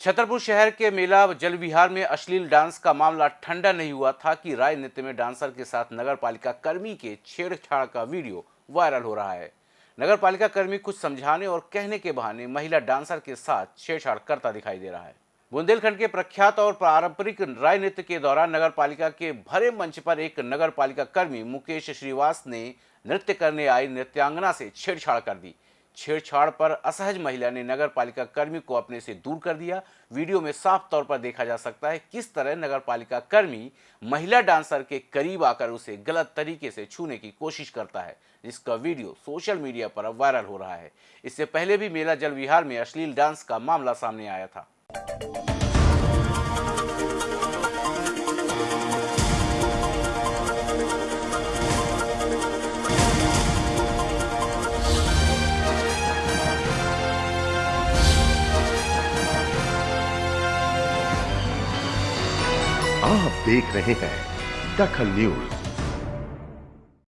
छतरपुर शहर के मेला जल विहार में अश्लील डांस का मामला ठंडा नहीं हुआ था कि राय नृत्य में डांसर के साथ नगर पालिका कर्मी के छेड़छाड़ का वीडियो वायरल हो रहा है। नगर पालिका कर्मी कुछ समझाने और कहने के बहाने महिला डांसर के साथ छेड़छाड़ करता दिखाई दे रहा है। बुंदेलखंड के प्रख्यात और पारंपरिक राय नृत्य के दौरान नगर पालिका के भरे मंच पर एक नगर पालिका कर्मी मुकेश श्रीवास ने नृत्य करने आई नृत्यांगना से छेड़छाड़ कर दी। छेड़छाड़ पर असहज महिला ने नगर पालिका कर्मी को अपने से दूर कर दिया। वीडियो में साफ़ तौर पर देखा जा सकता है किस तरह नगर पालिका कर्मी महिला डांसर के करीब आकर उसे गलत तरीके से छूने की कोशिश करता है, जिसका वीडियो सोशल मीडिया पर वायरल हो रहा है। इससे पहले भी मेला जल विहार में अश्लील डांस का मामला सामने आया था। आप देख रहे हैं दखल न्यूज़।